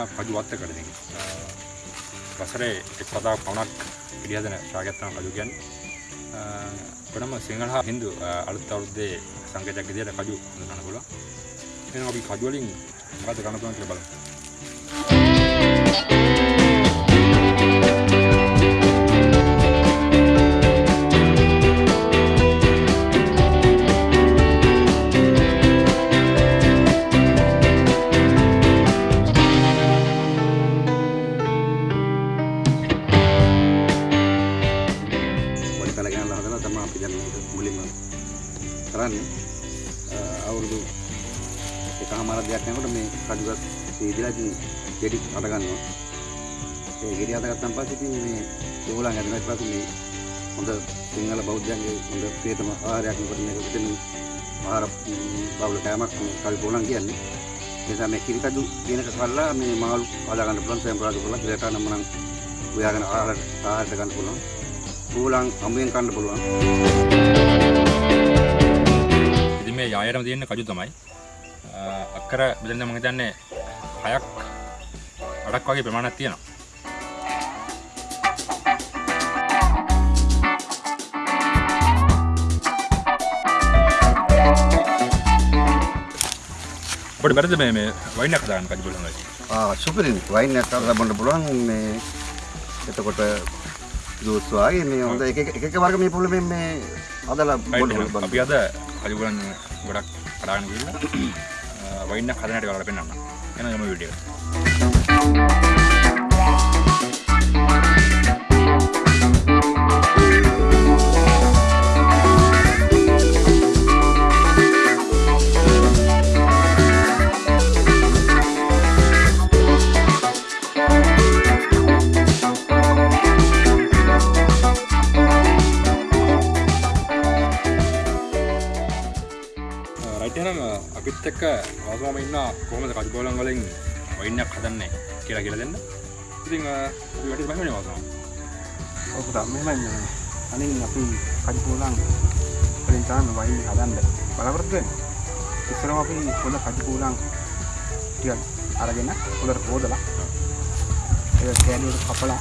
දෙන්න කජු වත්ත කරදින් වසරේ එක් පතාව පවනක් පිළිහදන ශාගත්තන කජු ගැන් ගොඩම සිංහල හා හින්දු අලුත් අවුරුද්දේ සංකේතයක් විදියට කජු හඳුනන්න පුළුවන්. එහෙනම් අපි කජු වලින් මොකද කරන්න පුළුවන් කියලා බලමු හදලා තමයි අපි දැන් මේක මුලින්ම කරන්නේ අවුරුදු එකමාරක් දෙයක් යනකොට මේ කඩුවක් සීදලා ඉතින් ගෙඩි අට ගන්නවා ඒ ගෙඩි අට ගත්තන් පස්සේ ඉතින් මේ ඕගොල්ලන් හදන ඊට පස්සේ මේ හොඳ සිංහල බෞද්ධයන්ගේ හොඳ ප්‍රියතම ආහාරයක් මොකද මේක පිටින් ආහාර බවුල කෑමක් මේ කවි පොලන් කියන්නේ ඒ නිසා මේ කිරි කඩු කියන එක කල්ලා මේ මාළු හදා ගන්න පුළුවන් සෙම්පරාදු කරලා ඉලට නම් නම් උයාගෙන ආහාර ආහාරට ගන්න පුළුවන් ඌලන් අම්බෙන් කන්න පුළුවන්. ඉතින් මේ යායරම තියෙන කජු තමයි. අක්කර බෙදන්න මම හිතන්නේ හයක් අඩක් වගේ ප්‍රමාණයක් තියෙනවා. අපිට බැරිද මේ මේ වයින්යක් දාන්න කජු බලන්න ආ සුපිරින් වයින් එකක් අරලා බොන්න පුළුවන් මේ එතකොට ජූස් වගේ මේ හොඳ එක එක එක එක වර්ග මේ පුළුවන් මේ හදලා බොන්න අපි අද කජු බලන්න ගොඩක් කඩාගෙන ගිහිල්ලා වයින්යක් හදන හැටි ඔයාලට පෙන්නන්න එහෙනම් යමු වීඩියෝ කියලා කියලා දෙන්න. ඉතින් වැටේ බහිනේ අවසම ඔක තමයි මෙහෙමයි අනින් අපි කඩිපෝලන් වලින් තමයි වයින් හදන්න. බලාපොරොත්තු වෙන්නේ. ඉස්සරම අපි හොඳ කඩිපෝලන් ටිකක් අරගෙන හොඳට හොදලා ඒක කෑලියට කපලා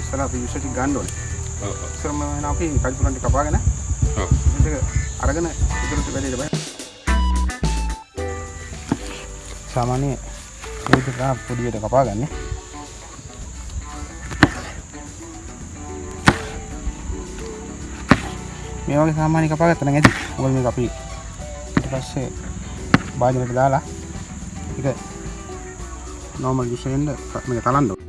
ඉස්සර අපි විශේෂ ගන්න ඕනේ. ඔව් ඔව්. ඉස්සරම වෙන අපි කඩිපෝලන් ටික කපාගෙන ඔව්. ඒක අරගෙන ඉදිරියට වැඩේට බය සාමාන්‍ය මේක තමයි පොඩියට කපාගන්නේ මේ වගේ සාමාන්‍ය කපාගත්ත නම් ඇති. මොකද මේක අපි ඊට පස්සේ භාජනයට දාලා ඒක නෝමල් ජූස් එකෙන්ද මේක තලන්න ඕනේ.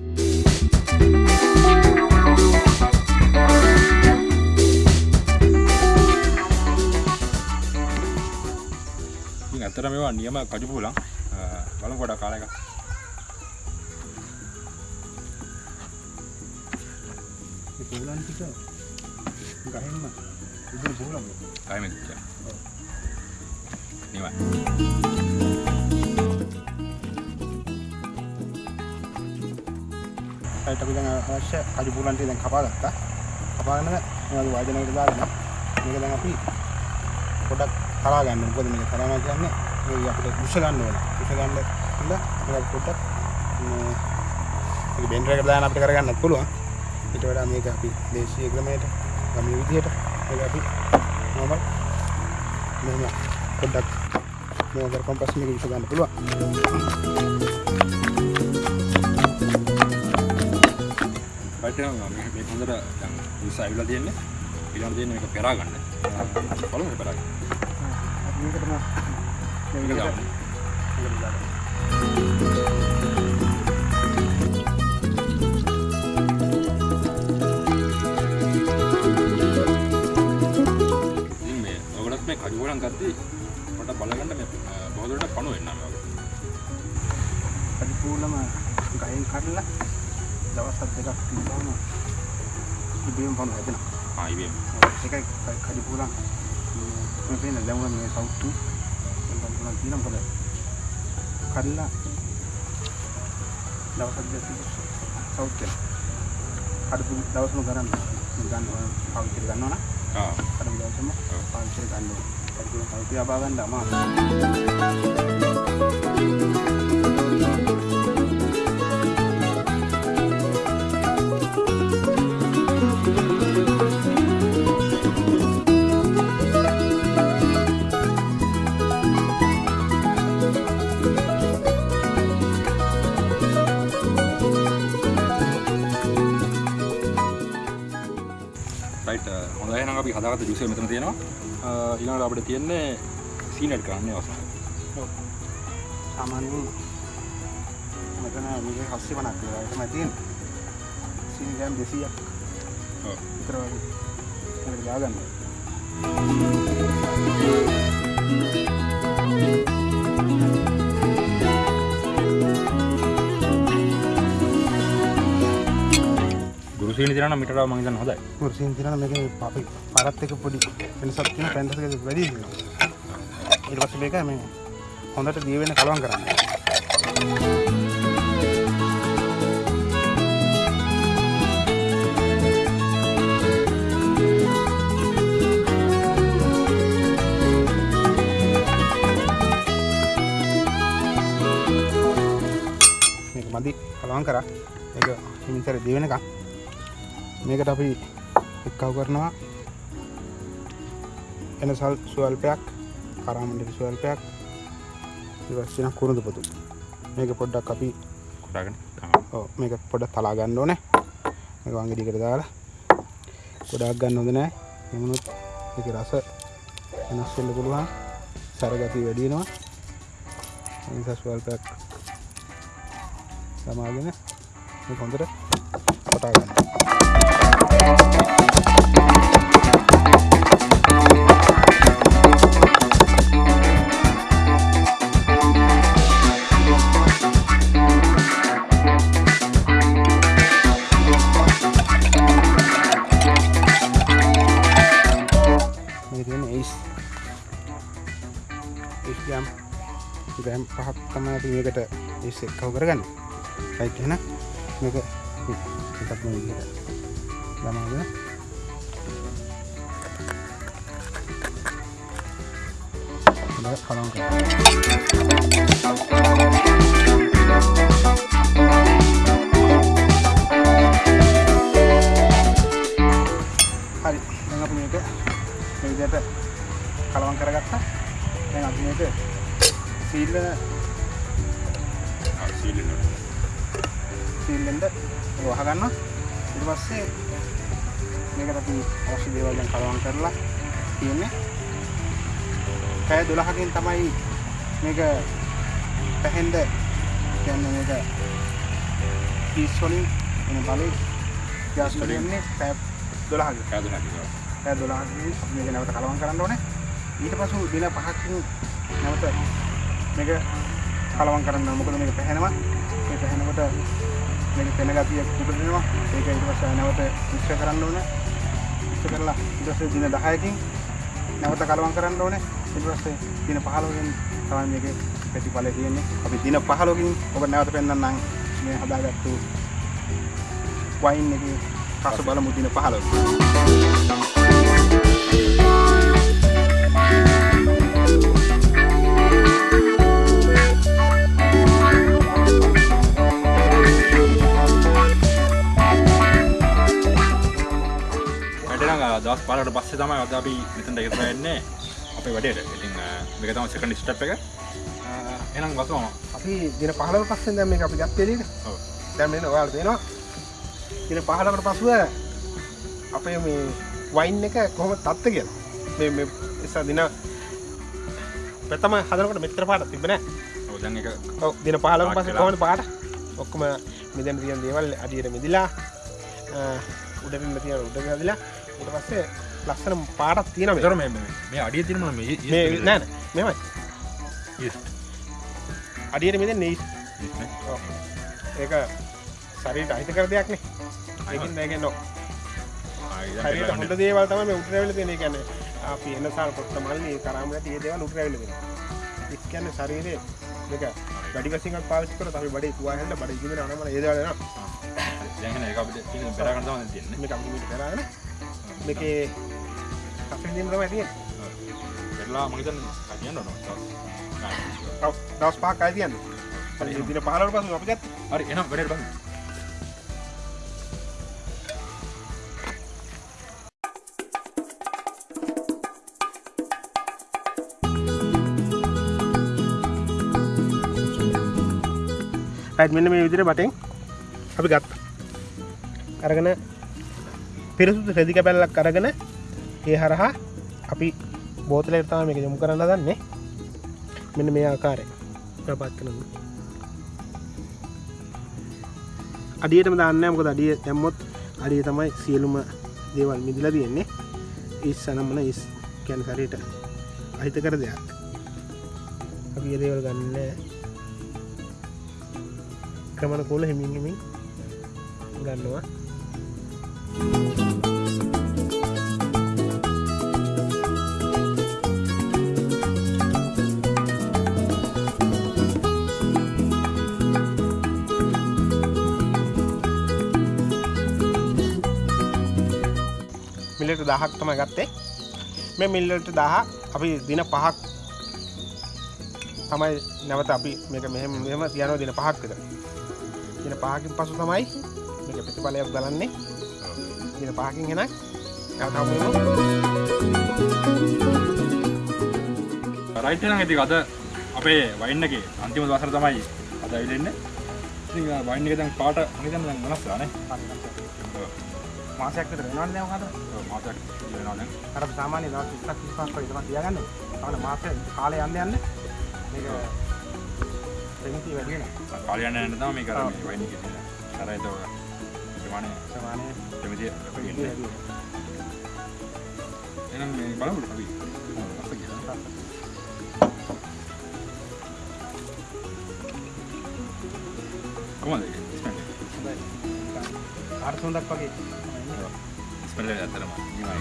ඉතින් ඇත්තට මේවා නියම කජු බෝලන් බලමු පොඩක් කාලා එක ඒ පොලන් ටික ගහෙන්න. ඉතින් පොලන් කායම කිච්චා නිවයි. ඒත් අපි දැන් අවශ්‍ය කජු පුලන් ටික දැන් කපාගත්තා. කපාගෙන මේ වගේ වාදනයකට දාගෙන මේක දැන් අපි පොඩක් තරා ගන්න. මොකද මේක තරනවා කියන්නේ මේ අපිට උස ගන්න ඕනේ. උස ගන්න ඉන්න මේක පොඩක් මේ බෙන්ඩර් එකට දාන අපිට කරගන්නත් පුළුවන්. ඊට වඩා මේක අපි දේශීය ක්‍රමයට ගමන විදියට මේක අපි normal මෙහෙම පොඩක් මේක කරපම් පස්සේ මේක උස ගන්න පුළුවන්. රයිටනම් මේ මේ හොඳට දැන් උස ඇවිල්ලා තියෙන්නේ ඊළඟ තියෙන්නේ මේක පෙරා ගන්න බලමු පෙරා ගන්න මේක තමයි මේ ඔයගොල්ලොත් මේ කජු බෝලන් ගත්තී පොඩ්ඩක් බලගන්න මේ බෝදලට පණු වෙන්න මේ වගේ පරිපූර්ණම ගහෙන් කඩලා දවස් හත් දෙකක් තිබ්බම ඉබේම පණු හැදෙනවා. ආ ඉබේම ඒකයි කඩිපූරන් මේ පේන දැන් මේ සවුතු දැන් පණු තියෙන මොකද කඩලා දවස් හත් දෙකක් සවුත් වෙන. කඩපු දවසම ගන්න ගන්න පාවිච්චි කරගන්නවා නම් ආ කඩපු දවසම පාවිච්චි කරගන්න ඕනේ. කඩපු සවුත් යබා ගන්න අමාරුයි. හදාගත්ත ජුස් එක මෙතන තියෙනවා. ඊළඟට අපිට තියෙන්නේ සීනට් කරන්න අවස්ථාව. සාමාන්‍යයෙන් මෙතන මේක හස්සේ වනක් කියලා. තමයි තියෙන්නේ. සීනි ග්‍රෑම් 200ක් ඔව්. විතර වගේ. මේකට දාගන්න. ගුරු සීනි තියෙනවා නම් මීට වඩා මම හිතන්නේ හොඳයි කුර්සියෙන් තියෙනවා මේක අපි පාරත් එක පොඩි වෙනසක් තියෙන පැන්ටස් එක වැඩි තියෙනවා. ඊට පස්සේ මේක මේ හොඳට දිය වෙන කලවම් කරන්න. මේක මදි කලවම් කරා. මේක හිමිතර දිය වෙනකම් මේකට අපි එක්කව කරනවා එනසල් ස්වල්පයක් කරාමණ්ඩි ස්වල්පයක් ඉවස්සන කුරුදු පොතු. මේක පොඩ්ඩක් අපි කොටාගෙන මේක පොඩ තලා ගන්න ඕනේ. මේක වංගෙඩියකට දාලා ගොඩාක් ගන්න හොඳ නෑ. එමුණුත් මේක රස වෙනස් වෙන්න පුළුවන්. සරගතිය වැඩි වෙනවා. ඒ නිසා ස්වල්පයක් සමාගෙන මේක හොඳට කොටා ගන්න මේ තියෙන ඒස් ඒස් ග්‍රෑම් ග්‍රෑම් පහක් තමයි අපි මේකට ඒස් එක්කව කරගන්න. රයිට් එහෙනම් මේක එකක් මේ විදිහට ළමාගෙන හොඳට කලවම් කරන්න. හරි දැන් අපි මේක මේ විදිහට කලවම් කරගත්තා. දැන් අපි මේක සීල් සීලි සීල්ෙන්ද වහ ගන්නවා ඊට පස්සේ මේකට අපි අවශ්‍ය දේවල් දැන් කලවම් කරලා තියෙන්නේ. පැය 12කින් තමයි මේක පැහෙන්න කියන්නේ මේක පීස් වලින් එන බලේ ගෑස් වලින්. එන්නේ පැය 12කින් කෑදුනා කියලා පැය 12කින් අපි මේක නැවත කලවම් කරන්න ඕනේ. ඊට පස්සෙ දින 5කින් නැවත මේක කලවම් කරන්න. මොකද මේක පැහැෙනවා. මේ පැහැෙනකොට මේක පෙන ගතිය කුඩ දෙනවා ඒක ඊට පස්සේ නැවත මිශ්‍ර කරන්න ඕනේ මිශ්‍ර කරලා ඊට පස්සේ දින 10කින් නැවත කලවම් කරන්න ඕනේ ඊට පස්සේ දින 15කින් තමයි මේකේ ප්‍රතිඵලය තියෙන්නේ අපි දින 15කින් ඔබ නැවත පෙන්වන්නම් මේ හදාගත්තු වයින් එකේ රස බලමු දින 15 දවස් පාලට පස්සේ තමයි අද අපි මෙතනට එකතු වෙන්නේ අපේ වැඩේට. ඉතින් මේක තමයි සෙකන්ඩ් ස්ටෙප් එක. එහෙනම් වසම අපි දින 15 පස්සේ දැන් මේක අපි ගත්තේ නේද? ඔව්. දැන් මෙන්න ඔයාලට පේනවා. දින 15කට පසුව අපේ මේ වයින් එක කොහොමද තත්ත්වය කියලා. මේ මේ ඉස්සර දින ප්‍රථම හදනකොට මෙච්චර පාටක් තිබ්බේ නැහැ. ඔව් දැන් එක ඔව් දින 15කට පස්සේ පාට කොහොමද පාට? ඔක්කොම මෙතන තියෙන දේවල් අඩියට මිදිලා ඉන්න තියෙන උඩට හදලා ඊට පස්සේ ලස්සන මේ. අඩිය තියෙන මොන මේ මේ නෑ නෑ මෙහෙමයි. ඊස්ට් අඩියට. ඊස්ට් නේ. ඒක ශරීරයට අහිත කර දෙයක් නේ. ඒකින් ඒකෙන් නෝ. දැන්. හොඳ දේවල් තමයි මේ උඩට ඇවිල්ලා තියෙන්නේ. ඒ කියන්නේ අපි එනසාර පොත්ත මල්ලි කරාමයට මේ දේවල් තියෙනවා. ඒ කියන්නේ ශරීරයේ මේක වැඩි වශයෙන් පාවිච්චි කරලා අපි බඩේ තුවා හැල්ල බඩේ ඒ එනවා. දැන් එහෙනම් ඒක අපිට තියෙන බෙදා ගන්න තමයි තියෙන්නේ. මේක කෆින් තමයි තියෙන්නේ. පෙරලා මම හිතන්නේ කතියන්න ඕන. තව දවස් පහක් ආයි තියන්නේ. හරි දින 15කට පස්සේ අපි ගත්තා. හරි එහෙනම් වැඩේට බලමු. රයිට් මෙන්න මේ විදිහට බටෙන් අපි ගත්තා. අරගෙන පිරිසුදු රෙදි කැබැල්ලක් අරගෙන ඒ හරහා අපි බෝතලෙටතාව මේක යොමු කරන්න දන්නේ මෙන්න මේ ආකාරය ප්‍රපත් කරන අඩියටම දන්න මොක අඩිය දැම්මොත් අඩිය තමයි සියලුම දේවල් මිදිල තියෙන්නේ. ඉස් සනම්මන ඉස් කැන සරයට අහිත කර දෙයක්. අපි ඒ දේවල් ගන්න ක්‍රමණ කෝල හිමින් හිමින් ගන්නවා. මිල්ලට දහක් තම ගත්තේ. මේ මිල්ලට දහ අපි දින පහක් තමයි නැවත අපි මේක මෙහෙම මෙම තියනෝ දින පහක් විතර. දින පහකින් පසු තමයි මේක ප්‍රතිඵලයක් බලන්නේ දින පහකින් හෙනක් යවතමු රයිට් නම් ඉතින් අද අපේ වයින් එකේ අන්තිම දවසට තමයි අද ඇවිල්ලා ඉතින් වයින් එක දැන් පාට දැන් වෙනස් වෙලා නේ මාසයක් විතර වෙනවද දැන් ඔකට ඔව් මාසයක් වෙනවා දැන්. අර අපි සාමාන්‍ය දවස් 20ක් 25ක් වගේ තමයි තියාගන්න. ඕනේ මාසෙ කාලය යන්න යන්න මේක ප්‍රමිති වැඩි වෙනවා. කාලය යන යන තමයි මේක අර. මේ වයින් එකේ තියෙන අර ඒක ප්‍රමාණය වැඩි වෙන්නේ. වැඩි එහෙනම් මේ බලමු අපි. කොහොමද අස්ස කියලා කොහොමද අර්ථ හොඳක් වගේ ස්මෙල් එක ඇත්තටම නිමයි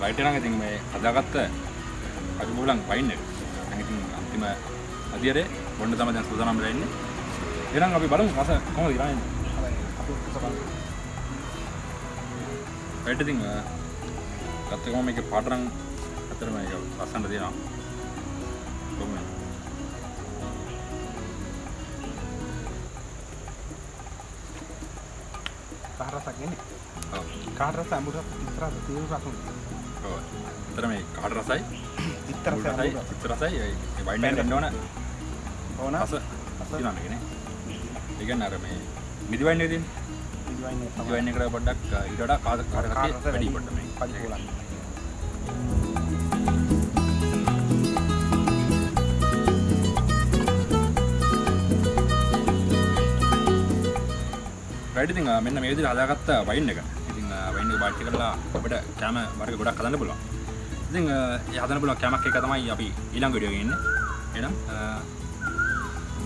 රයිට් නම් ඉතින් මේ හදාගත්ත අඩු බෝලන් වයින් එක. දැන් ඉතින් අන්තිම අදියරේ බොන්න තමයි දැන් සූදානම් වෙලා ඉන්නේ. එහෙනම් අපි බලමු රස කොහොමද කියලා එන්නේ. රයිට් ඉතින් ගත්ත ගමන් මේකේ පාට නම් අතර මේක ලස්සනට තියෙනවා. එන්නේ ඔව්. කාරස අමුර ඉතරස තීරු රසුන්. අතර මේ කාට රසයි, ඉතරස මුල් රසයි, අමුර චිත්ත රසයි, ඒ වයින් එකට ගන්න ඕන ඕන රස තියෙනවා මේකනේ. ඒ කියන්නේ අර මේ මිදි වයින් එකේ තියෙන ඉදිවයින් මිදි වයින් එකට පොඩ්ඩක් ඊට වඩා කාට කාට රසය වැඩි පොඩ්ඩක් මේ. පරිපූර්ණ රයිට් ඉතින් අ, මෙන්න මේ විදිහට හදාගත්ත වයින් එක. ඉතින් අ, වයින් එක පාවිච්චි කරලා අපිට කැම වර්ග ගොඩක් හදන්න පුළුවන්. ඉතින් අ, ඒ හදන්න පුළුවන් කැමක් එක තමයි අපි ඊළඟ වීඩියෝ එකේ ඉන්නේ. එහෙනම් අ,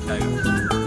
ජය වේවා.